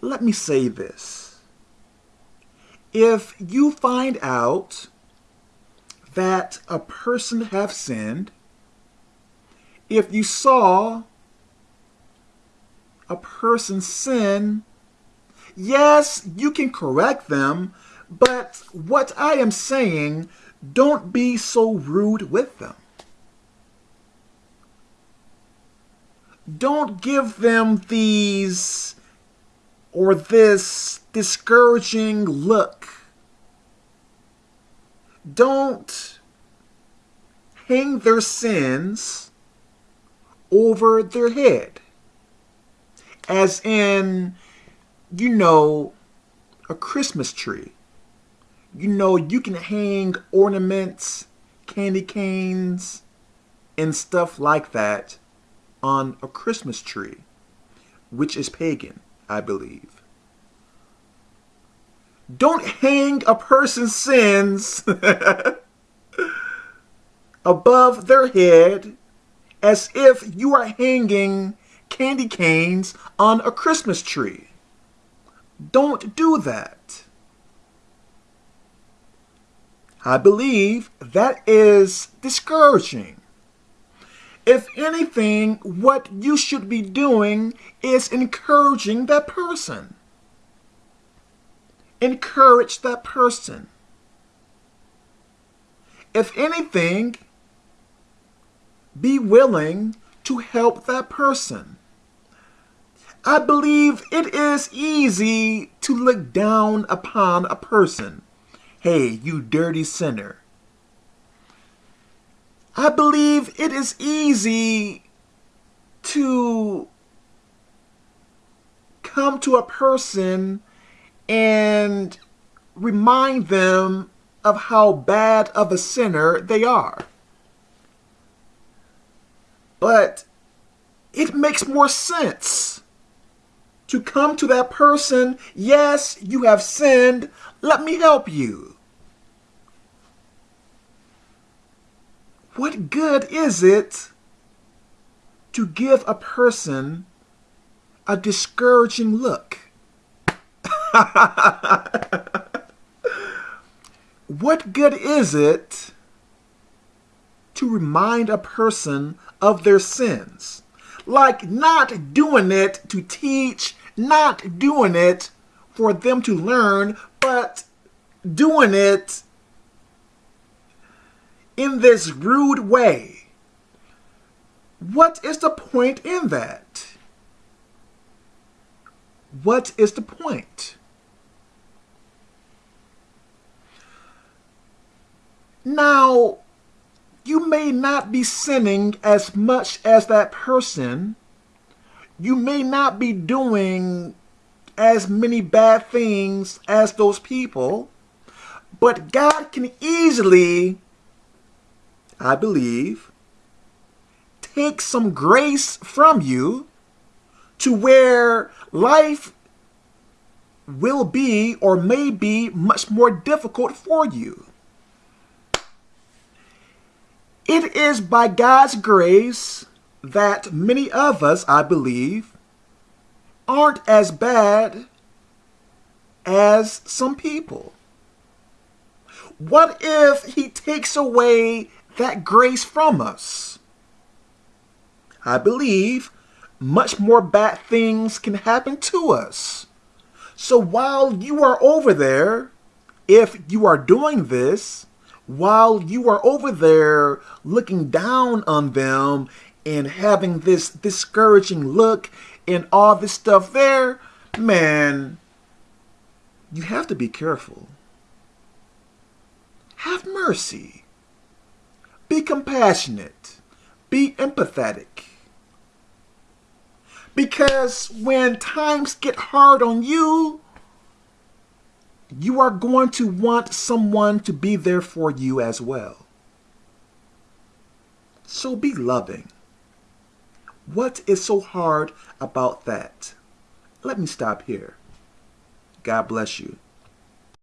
let me say this. If you find out that a person have sinned, if you saw a person sin, yes, you can correct them, but what I am saying, don't be so rude with them. Don't give them these or this discouraging look. Don't hang their sins over their head. As in, you know, a Christmas tree. You know, you can hang ornaments, candy canes, and stuff like that on a Christmas tree, which is pagan, I believe. Don't hang a person's sins above their head as if you are hanging candy canes on a Christmas tree. Don't do that. I believe that is discouraging. If anything, what you should be doing is encouraging that person. Encourage that person. If anything, be willing to help that person. I believe it is easy to look down upon a person. Hey, you dirty sinner. I believe it is easy to come to a person and remind them of how bad of a sinner they are. But it makes more sense to come to that person, yes, you have sinned, let me help you. What good is it to give a person a discouraging look? what good is it to remind a person of their sins? Like not doing it to teach, not doing it for them to learn, but doing it in this rude way. What is the point in that? What is the point? Now, you may not be sinning as much as that person. You may not be doing as many bad things as those people. But God can easily, I believe, take some grace from you to where life will be or may be much more difficult for you. It is by God's grace that many of us, I believe, aren't as bad as some people. What if he takes away that grace from us? I believe much more bad things can happen to us. So while you are over there, if you are doing this, while you are over there looking down on them and having this discouraging look and all this stuff there, man, you have to be careful. Have mercy. Be compassionate. Be empathetic. Because when times get hard on you, you are going to want someone to be there for you as well. So be loving. What is so hard about that? Let me stop here. God bless you.